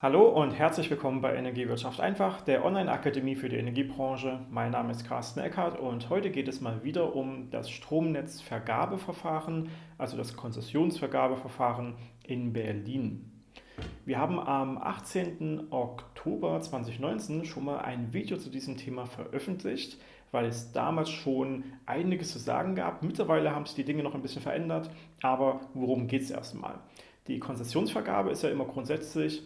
Hallo und herzlich willkommen bei Energiewirtschaft einfach, der Online-Akademie für die Energiebranche. Mein Name ist Carsten Eckert und heute geht es mal wieder um das Stromnetzvergabeverfahren, also das Konzessionsvergabeverfahren in Berlin. Wir haben am 18. Oktober 2019 schon mal ein Video zu diesem Thema veröffentlicht, weil es damals schon einiges zu sagen gab. Mittlerweile haben sich die Dinge noch ein bisschen verändert, aber worum geht es erstmal? Die Konzessionsvergabe ist ja immer grundsätzlich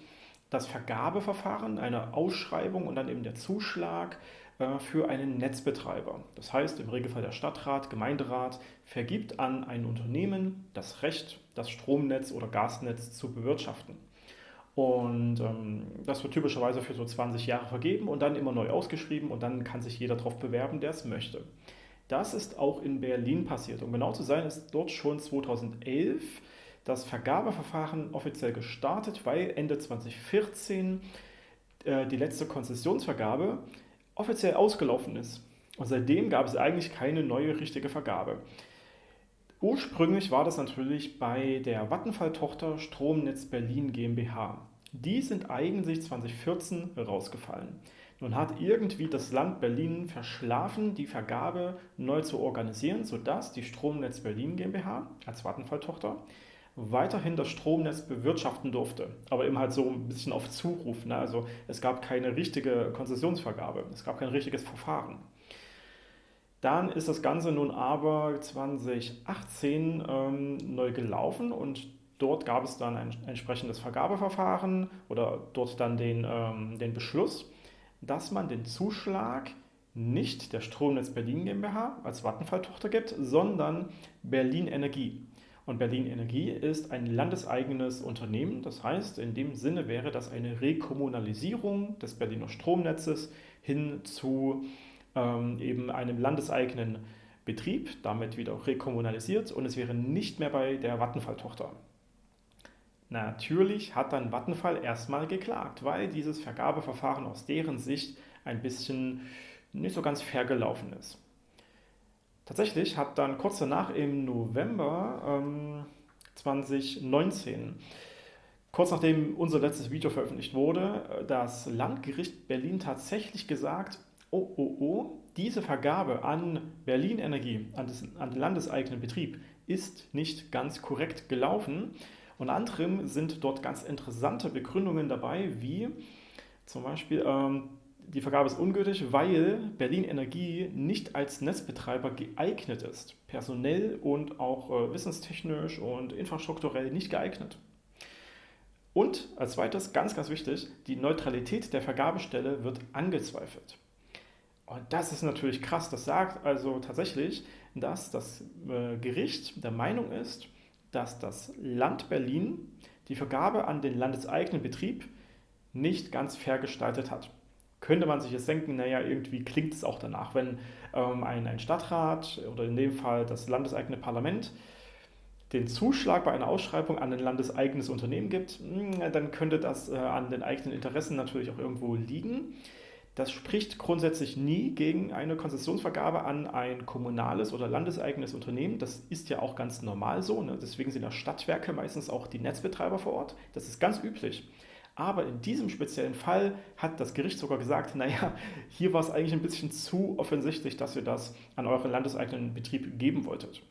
das Vergabeverfahren, eine Ausschreibung und dann eben der Zuschlag äh, für einen Netzbetreiber. Das heißt, im Regelfall der Stadtrat, Gemeinderat vergibt an ein Unternehmen das Recht, das Stromnetz oder Gasnetz zu bewirtschaften. Und ähm, das wird typischerweise für so 20 Jahre vergeben und dann immer neu ausgeschrieben und dann kann sich jeder darauf bewerben, der es möchte. Das ist auch in Berlin passiert. Um genau zu sein, ist dort schon 2011 das Vergabeverfahren offiziell gestartet, weil Ende 2014 äh, die letzte Konzessionsvergabe offiziell ausgelaufen ist. Und seitdem gab es eigentlich keine neue richtige Vergabe. Ursprünglich war das natürlich bei der Vattenfall-Tochter Stromnetz Berlin GmbH. Die sind eigentlich 2014 rausgefallen. Nun hat irgendwie das Land Berlin verschlafen, die Vergabe neu zu organisieren, sodass die Stromnetz Berlin GmbH als Vattenfall-Tochter weiterhin das Stromnetz bewirtschaften durfte, aber eben halt so ein bisschen auf Zuruf. Ne? Also es gab keine richtige Konzessionsvergabe, es gab kein richtiges Verfahren. Dann ist das Ganze nun aber 2018 ähm, neu gelaufen und dort gab es dann ein entsprechendes Vergabeverfahren oder dort dann den, ähm, den Beschluss, dass man den Zuschlag nicht der Stromnetz Berlin GmbH als Vattenfall-Tochter gibt, sondern Berlin Energie. Und Berlin Energie ist ein landeseigenes Unternehmen. Das heißt, in dem Sinne wäre das eine Rekommunalisierung des Berliner Stromnetzes hin zu ähm, eben einem landeseigenen Betrieb, damit wieder rekommunalisiert und es wäre nicht mehr bei der Vattenfall-Tochter. Natürlich hat dann Vattenfall erstmal geklagt, weil dieses Vergabeverfahren aus deren Sicht ein bisschen nicht so ganz fair gelaufen ist. Tatsächlich hat dann kurz danach im November ähm, 2019, kurz nachdem unser letztes Video veröffentlicht wurde, das Landgericht Berlin tatsächlich gesagt, oh, oh, oh, diese Vergabe an Berlin Energie, an, das, an den landeseigenen Betrieb, ist nicht ganz korrekt gelaufen. Unter anderem sind dort ganz interessante Begründungen dabei, wie zum Beispiel ähm, die Vergabe ist ungültig, weil Berlin Energie nicht als Netzbetreiber geeignet ist. Personell und auch äh, wissenstechnisch und infrastrukturell nicht geeignet. Und als zweites, ganz, ganz wichtig, die Neutralität der Vergabestelle wird angezweifelt. Und das ist natürlich krass. Das sagt also tatsächlich, dass das äh, Gericht der Meinung ist, dass das Land Berlin die Vergabe an den landeseigenen Betrieb nicht ganz fair gestaltet hat könnte man sich jetzt denken, naja, irgendwie klingt es auch danach, wenn ähm, ein, ein Stadtrat oder in dem Fall das landeseigene Parlament den Zuschlag bei einer Ausschreibung an ein landeseigenes Unternehmen gibt, hm, dann könnte das äh, an den eigenen Interessen natürlich auch irgendwo liegen. Das spricht grundsätzlich nie gegen eine Konzessionsvergabe an ein kommunales oder landeseigenes Unternehmen. Das ist ja auch ganz normal so. Ne? Deswegen sind ja Stadtwerke meistens auch die Netzbetreiber vor Ort. Das ist ganz üblich. Aber in diesem speziellen Fall hat das Gericht sogar gesagt, naja, hier war es eigentlich ein bisschen zu offensichtlich, dass ihr das an euren landeseigenen Betrieb geben wolltet.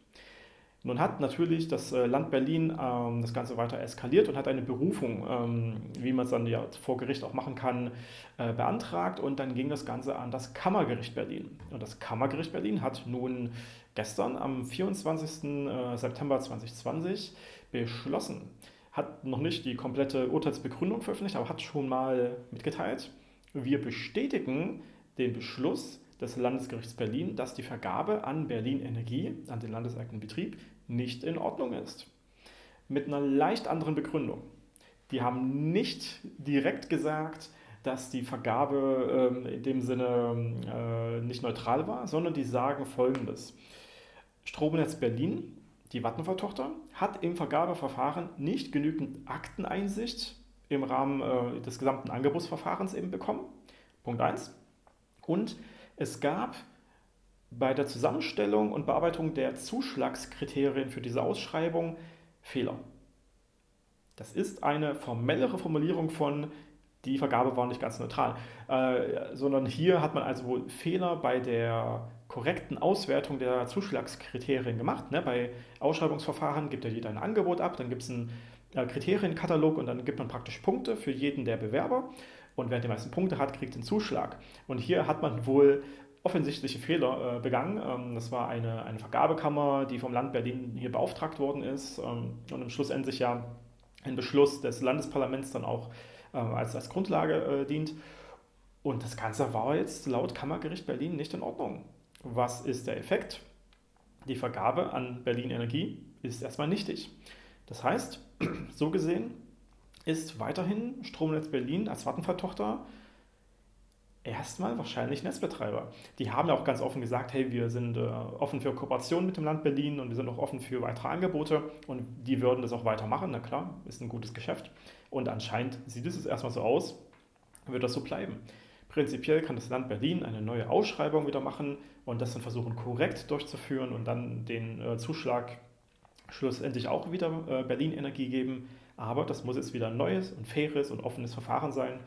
Nun hat natürlich das äh, Land Berlin ähm, das Ganze weiter eskaliert und hat eine Berufung, ähm, wie man es dann ja vor Gericht auch machen kann, äh, beantragt und dann ging das Ganze an das Kammergericht Berlin. Und das Kammergericht Berlin hat nun gestern am 24. Äh, September 2020 beschlossen, hat noch nicht die komplette Urteilsbegründung veröffentlicht, aber hat schon mal mitgeteilt, wir bestätigen den Beschluss des Landesgerichts Berlin, dass die Vergabe an Berlin Energie, an den landeseigenen Betrieb, nicht in Ordnung ist. Mit einer leicht anderen Begründung. Die haben nicht direkt gesagt, dass die Vergabe äh, in dem Sinne äh, nicht neutral war, sondern die sagen folgendes. Stromnetz Berlin die Vattenfall-Tochter hat im Vergabeverfahren nicht genügend Akteneinsicht im Rahmen äh, des gesamten Angebotsverfahrens eben bekommen. Punkt 1. Und es gab bei der Zusammenstellung und Bearbeitung der Zuschlagskriterien für diese Ausschreibung Fehler. Das ist eine formellere Formulierung von die Vergabe war nicht ganz neutral, äh, sondern hier hat man also wohl Fehler bei der korrekten Auswertung der Zuschlagskriterien gemacht. Ne? Bei Ausschreibungsverfahren gibt ja jeder ein Angebot ab, dann gibt es einen äh, Kriterienkatalog und dann gibt man praktisch Punkte für jeden der Bewerber. Und wer die meisten Punkte hat, kriegt den Zuschlag. Und hier hat man wohl offensichtliche Fehler äh, begangen. Ähm, das war eine, eine Vergabekammer, die vom Land Berlin hier beauftragt worden ist ähm, und im Schlussendlich ja ein Beschluss des Landesparlaments dann auch als, als Grundlage äh, dient. Und das Ganze war jetzt laut Kammergericht Berlin nicht in Ordnung. Was ist der Effekt? Die Vergabe an Berlin Energie ist erstmal nichtig. Das heißt, so gesehen ist weiterhin Stromnetz Berlin als Vattenfall-Tochter erstmal wahrscheinlich Netzbetreiber. Die haben ja auch ganz offen gesagt, hey, wir sind äh, offen für Kooperation mit dem Land Berlin und wir sind auch offen für weitere Angebote und die würden das auch weitermachen. Na klar, ist ein gutes Geschäft. Und anscheinend sieht es erstmal so aus, wird das so bleiben. Prinzipiell kann das Land Berlin eine neue Ausschreibung wieder machen und das dann versuchen korrekt durchzuführen und dann den äh, Zuschlag schlussendlich auch wieder äh, Berlin Energie geben. Aber das muss jetzt wieder ein neues und faires und offenes Verfahren sein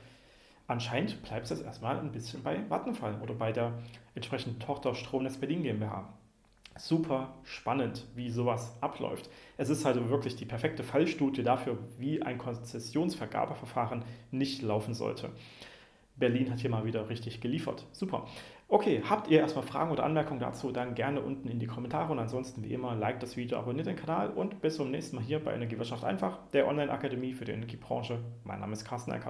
Anscheinend bleibt es erstmal ein bisschen bei Vattenfall oder bei der entsprechenden Tochter Stromnetz Berlin GmbH. Super spannend, wie sowas abläuft. Es ist halt wirklich die perfekte Fallstudie dafür, wie ein Konzessionsvergabeverfahren nicht laufen sollte. Berlin hat hier mal wieder richtig geliefert. Super. Okay, habt ihr erstmal Fragen oder Anmerkungen dazu, dann gerne unten in die Kommentare und ansonsten wie immer, like das Video, abonniert den Kanal und bis zum nächsten Mal hier bei Energiewirtschaft einfach, der Online-Akademie für die Energiebranche. Mein Name ist Carsten Eckert.